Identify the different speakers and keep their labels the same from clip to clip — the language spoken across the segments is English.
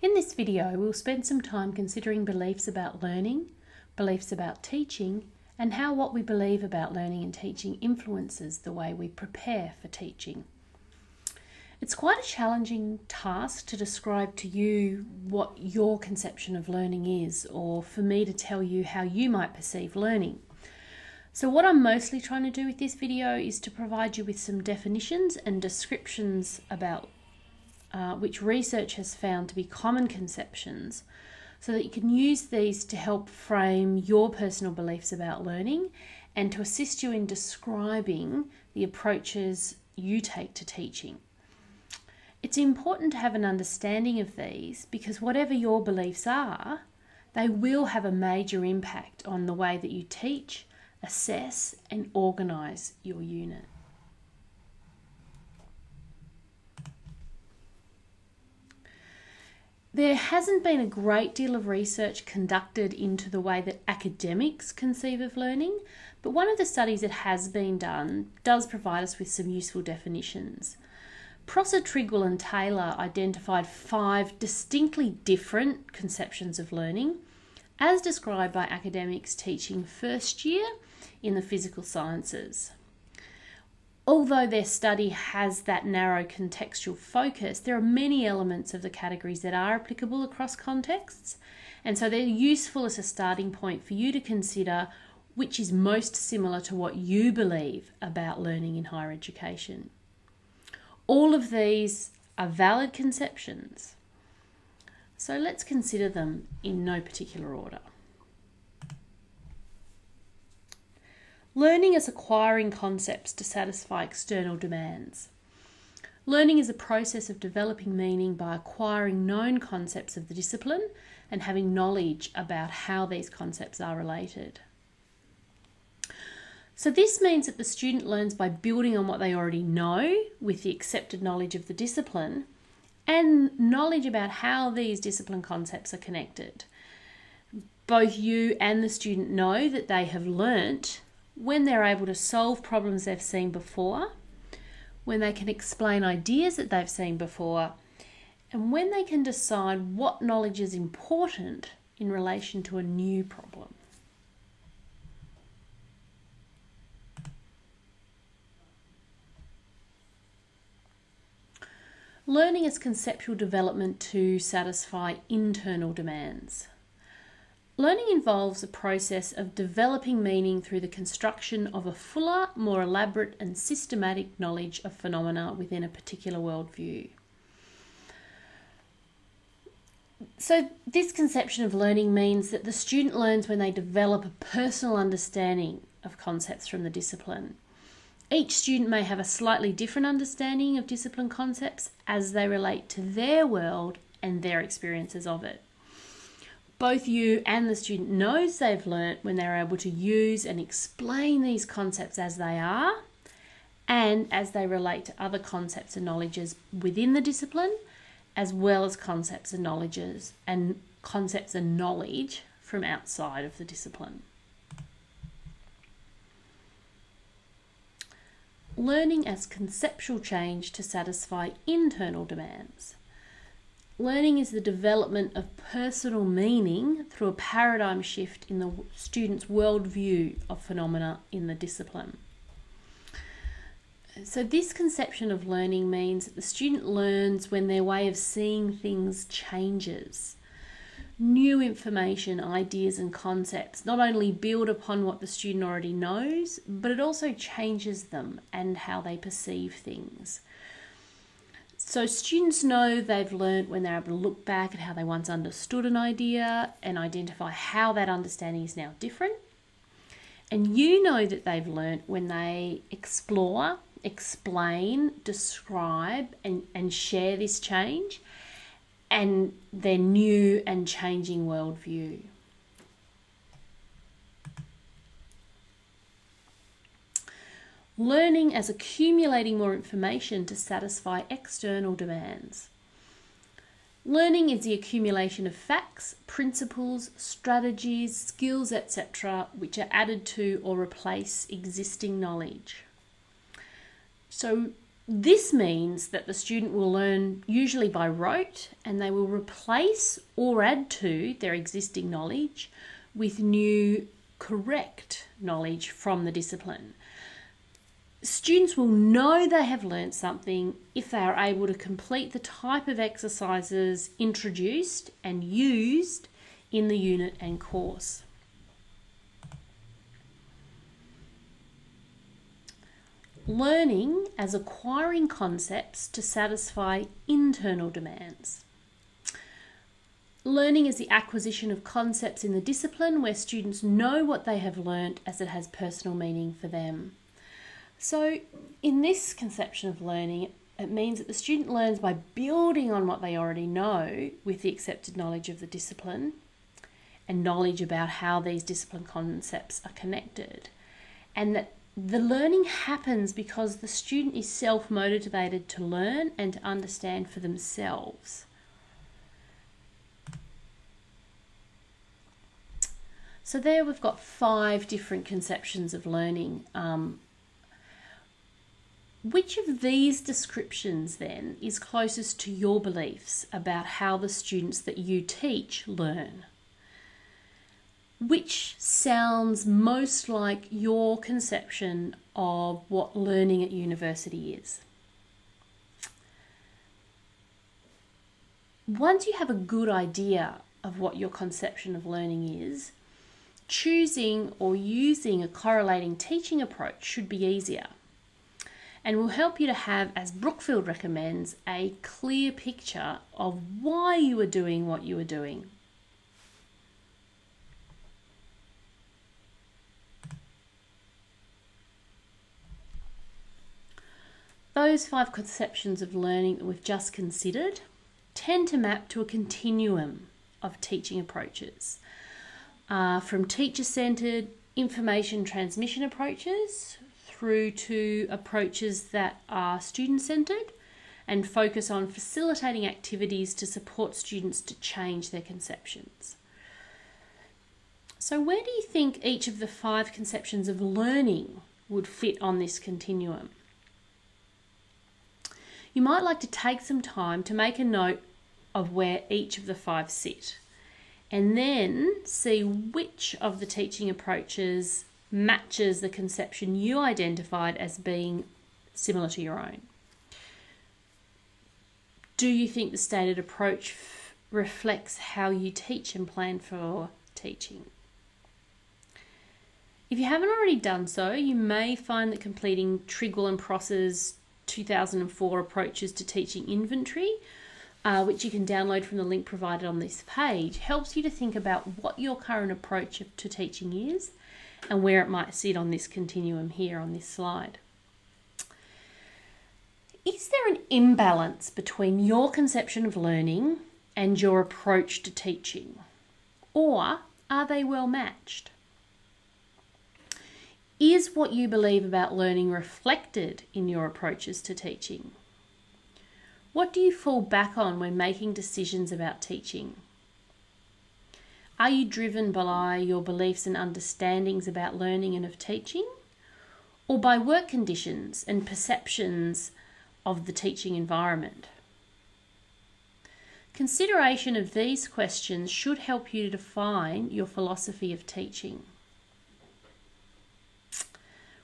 Speaker 1: In this video, we'll spend some time considering beliefs about learning, beliefs about teaching, and how what we believe about learning and teaching influences the way we prepare for teaching. It's quite a challenging task to describe to you what your conception of learning is, or for me to tell you how you might perceive learning. So what I'm mostly trying to do with this video is to provide you with some definitions and descriptions about uh, which research has found to be common conceptions so that you can use these to help frame your personal beliefs about learning and to assist you in describing the approaches you take to teaching. It's important to have an understanding of these because whatever your beliefs are, they will have a major impact on the way that you teach, assess, and organise your unit. There hasn't been a great deal of research conducted into the way that academics conceive of learning, but one of the studies that has been done does provide us with some useful definitions. Prosser, Trigwell, and Taylor identified five distinctly different conceptions of learning, as described by academics teaching first year in the physical sciences. Although their study has that narrow contextual focus, there are many elements of the categories that are applicable across contexts, and so they're useful as a starting point for you to consider which is most similar to what you believe about learning in higher education. All of these are valid conceptions, so let's consider them in no particular order. Learning is acquiring concepts to satisfy external demands. Learning is a process of developing meaning by acquiring known concepts of the discipline and having knowledge about how these concepts are related. So, this means that the student learns by building on what they already know with the accepted knowledge of the discipline and knowledge about how these discipline concepts are connected. Both you and the student know that they have learnt when they're able to solve problems they've seen before, when they can explain ideas that they've seen before, and when they can decide what knowledge is important in relation to a new problem. Learning is conceptual development to satisfy internal demands. Learning involves a process of developing meaning through the construction of a fuller, more elaborate, and systematic knowledge of phenomena within a particular worldview. So, this conception of learning means that the student learns when they develop a personal understanding of concepts from the discipline. Each student may have a slightly different understanding of discipline concepts as they relate to their world and their experiences of it both you and the student knows they've learnt when they're able to use and explain these concepts as they are and as they relate to other concepts and knowledges within the discipline as well as concepts and knowledges and concepts and knowledge from outside of the discipline. Learning as conceptual change to satisfy internal demands. Learning is the development of personal meaning through a paradigm shift in the student's worldview of phenomena in the discipline. So, this conception of learning means that the student learns when their way of seeing things changes. New information, ideas, and concepts not only build upon what the student already knows, but it also changes them and how they perceive things. So students know they've learned when they're able to look back at how they once understood an idea and identify how that understanding is now different. And you know that they've learned when they explore, explain, describe, and, and share this change and their new and changing worldview. Learning as accumulating more information to satisfy external demands. Learning is the accumulation of facts, principles, strategies, skills, etc., which are added to or replace existing knowledge. So, This means that the student will learn usually by rote and they will replace or add to their existing knowledge with new correct knowledge from the discipline. Students will know they have learnt something if they are able to complete the type of exercises introduced and used in the unit and course. learning as acquiring concepts to satisfy internal demands. Learning is the acquisition of concepts in the discipline where students know what they have learnt as it has personal meaning for them. So, in this conception of learning, it means that the student learns by building on what they already know with the accepted knowledge of the discipline and knowledge about how these discipline concepts are connected, and that the learning happens because the student is self motivated to learn and to understand for themselves. So, there we've got five different conceptions of learning. Um, which of these descriptions then is closest to your beliefs about how the students that you teach learn? which sounds most like your conception of what learning at university is. Once you have a good idea of what your conception of learning is, choosing or using a correlating teaching approach should be easier and will help you to have, as Brookfield recommends, a clear picture of why you are doing what you are doing. Those five conceptions of learning that we've just considered tend to map to a continuum of teaching approaches, uh, from teacher centered information transmission approaches through to approaches that are student centered and focus on facilitating activities to support students to change their conceptions. So, where do you think each of the five conceptions of learning would fit on this continuum? you might like to take some time to make a note of where each of the five sit and then see which of the teaching approaches matches the conception you identified as being similar to your own. Do you think the stated approach f- reflects how you teach and plan for teaching? If you haven't already done so, you may find that completing Trigwell and Prosser's 2004 approaches to teaching inventory, uh, which you can download from the link provided on this page, helps you to think about what your current approach to teaching is and where it might sit on this continuum here on this slide. Is there an imbalance between your conception of learning and your approach to teaching? Or are they well matched? Is what you believe about learning reflected in your approaches to teaching? What do you fall back on when making decisions about teaching? Are you driven by your beliefs and understandings about learning and of teaching? Or by work conditions and perceptions of the teaching environment? Consideration of these questions should help you to define your philosophy of teaching.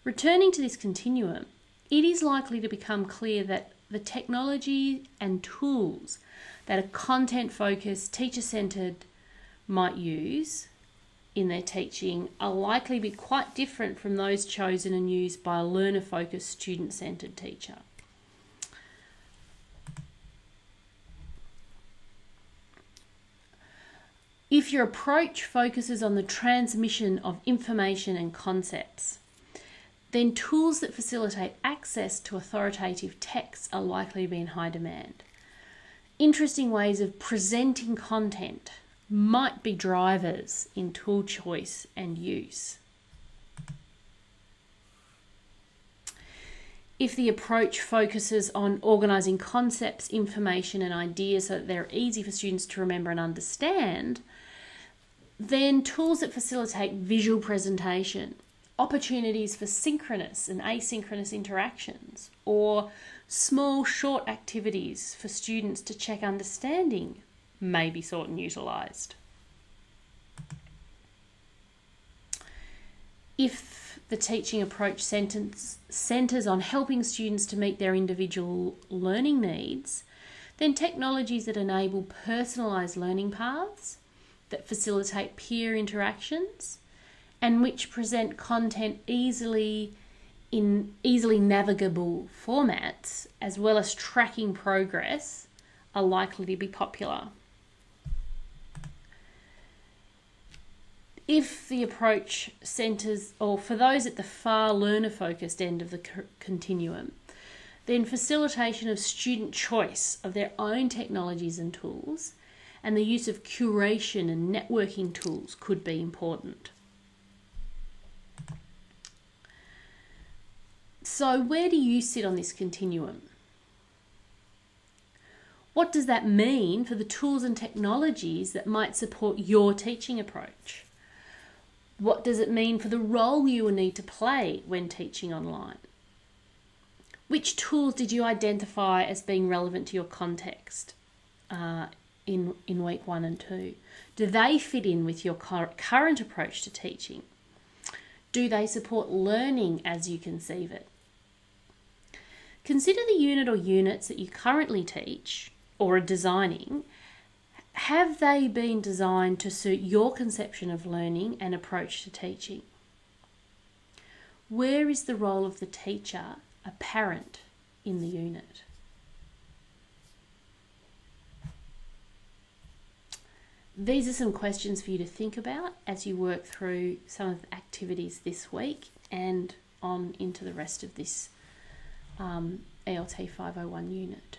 Speaker 1: Returning to this continuum, it is likely to become clear that the technology and tools that a content focused, teacher centered might use in their teaching are likely to be quite different from those chosen and used by a learner focused, student centered teacher. If your approach focuses on the transmission of information and concepts, then tools that facilitate access to authoritative texts are likely to be in high demand. Interesting ways of presenting content might be drivers in tool choice and use. If the approach focuses on organising concepts, information, and ideas so that they're easy for students to remember and understand, then tools that facilitate visual presentation opportunities for synchronous and asynchronous interactions, or Small, short activities for students to check understanding may be sought and utilised. If the teaching approach sentence centres on helping students to meet their individual learning needs, then technologies that enable personalised learning paths, that facilitate peer interactions, and which present content easily in easily navigable formats, as well as tracking progress, are likely to be popular. If the approach centres, or for those at the far learner focused end of the continuum, then facilitation of student choice of their own technologies and tools and the use of curation and networking tools could be important. So, where do you sit on this continuum? What does that mean for the tools and technologies that might support your teaching approach? What does it mean for the role you will need to play when teaching online? Which tools did you identify as being relevant to your context uh, in, in week one and two? Do they fit in with your current approach to teaching? Do they support learning as you conceive it? Consider the unit or units that you currently teach or are designing. Have they been designed to suit your conception of learning and approach to teaching? Where is the role of the teacher apparent in the unit. These are some questions for you to think about as you work through some of the activities this week and on into the rest of this um, ELT 501 unit.